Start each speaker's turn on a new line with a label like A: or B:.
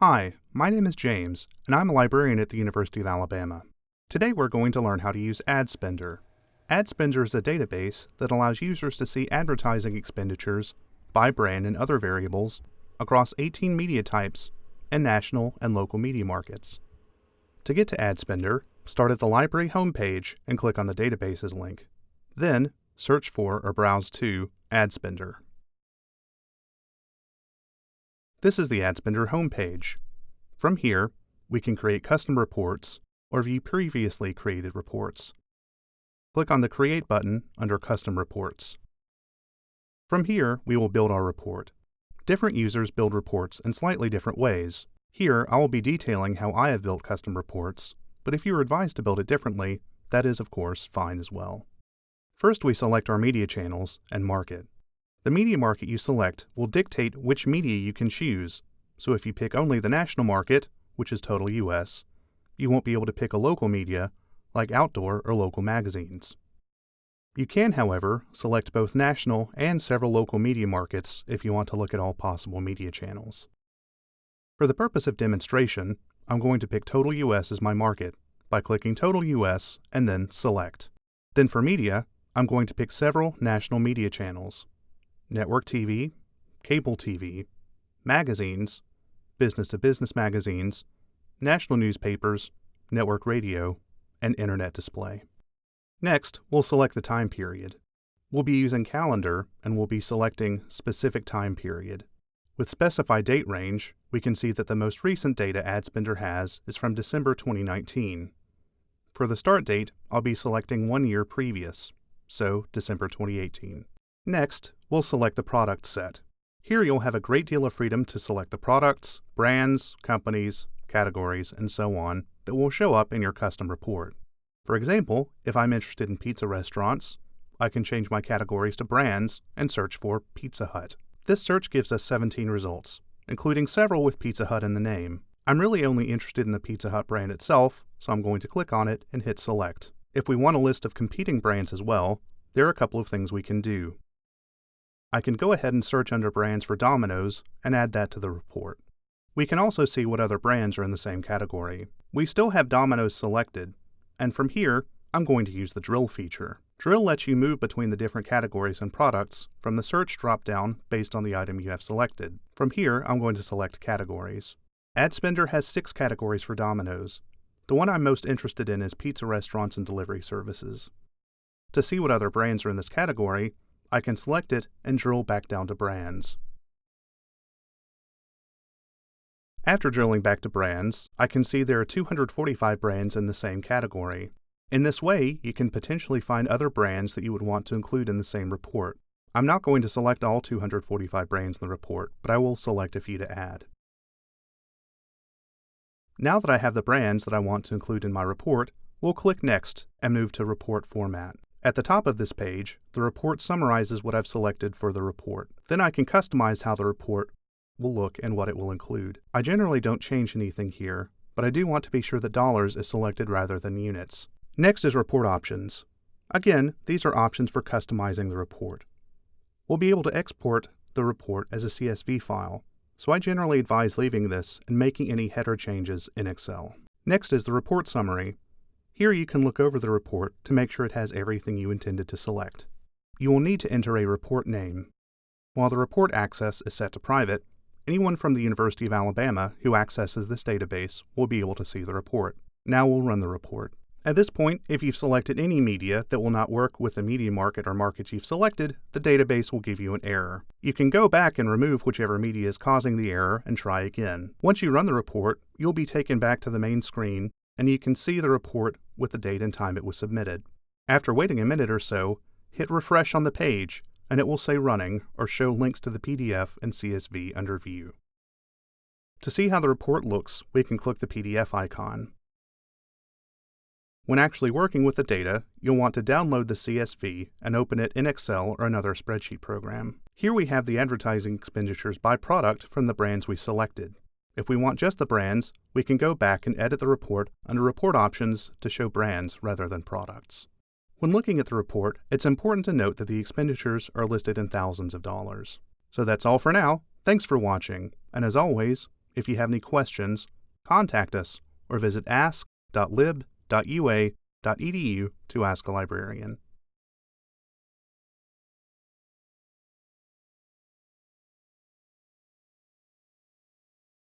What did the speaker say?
A: Hi, my name is James, and I'm a librarian at the University of Alabama. Today we're going to learn how to use AdSpender. AdSpender is a database that allows users to see advertising expenditures by brand and other variables across 18 media types and national and local media markets. To get to AdSpender, start at the library homepage and click on the Databases link. Then, search for or browse to AdSpender. This is the AdSpender homepage. From here, we can create custom reports or view previously created reports. Click on the Create button under Custom Reports. From here, we will build our report. Different users build reports in slightly different ways. Here, I will be detailing how I have built custom reports, but if you are advised to build it differently, that is, of course, fine as well. First, we select our media channels and market. The media market you select will dictate which media you can choose, so if you pick only the national market, which is total US, you won't be able to pick a local media, like outdoor or local magazines. You can, however, select both national and several local media markets if you want to look at all possible media channels. For the purpose of demonstration, I'm going to pick Total US as my market by clicking Total US and then Select. Then for media, I'm going to pick several national media channels network TV, cable TV, magazines, business to business magazines, national newspapers, network radio, and internet display. Next, we'll select the time period. We'll be using calendar and we'll be selecting specific time period. With specified date range, we can see that the most recent data AdSpender has is from December 2019. For the start date, I'll be selecting one year previous, so December 2018. Next, we'll select the product set. Here you'll have a great deal of freedom to select the products, brands, companies, categories, and so on that will show up in your custom report. For example, if I'm interested in pizza restaurants, I can change my categories to brands and search for Pizza Hut. This search gives us 17 results, including several with Pizza Hut in the name. I'm really only interested in the Pizza Hut brand itself, so I'm going to click on it and hit select. If we want a list of competing brands as well, there are a couple of things we can do. I can go ahead and search under brands for Domino's and add that to the report. We can also see what other brands are in the same category. We still have Domino's selected, and from here, I'm going to use the Drill feature. Drill lets you move between the different categories and products from the search dropdown based on the item you have selected. From here, I'm going to select categories. AdSpender has six categories for Domino's. The one I'm most interested in is pizza restaurants and delivery services. To see what other brands are in this category, I can select it and drill back down to brands. After drilling back to brands, I can see there are 245 brands in the same category. In this way, you can potentially find other brands that you would want to include in the same report. I'm not going to select all 245 brands in the report, but I will select a few to add. Now that I have the brands that I want to include in my report, we'll click Next and move to Report Format. At the top of this page, the report summarizes what I've selected for the report. Then I can customize how the report will look and what it will include. I generally don't change anything here, but I do want to be sure that dollars is selected rather than units. Next is report options. Again, these are options for customizing the report. We'll be able to export the report as a CSV file, so I generally advise leaving this and making any header changes in Excel. Next is the report summary, here you can look over the report to make sure it has everything you intended to select. You will need to enter a report name. While the report access is set to private, anyone from the University of Alabama who accesses this database will be able to see the report. Now we'll run the report. At this point, if you've selected any media that will not work with the media market or markets you've selected, the database will give you an error. You can go back and remove whichever media is causing the error and try again. Once you run the report, you'll be taken back to the main screen and you can see the report with the date and time it was submitted. After waiting a minute or so, hit refresh on the page and it will say running or show links to the PDF and CSV under View. To see how the report looks, we can click the PDF icon. When actually working with the data, you'll want to download the CSV and open it in Excel or another spreadsheet program. Here we have the advertising expenditures by product from the brands we selected. If we want just the brands, we can go back and edit the report under Report Options to show brands rather than products. When looking at the report, it's important to note that the expenditures are listed in thousands of dollars. So that's all for now. Thanks for watching, and as always, If you have any questions, contact us or visit ask.lib.ua.edu to ask a librarian.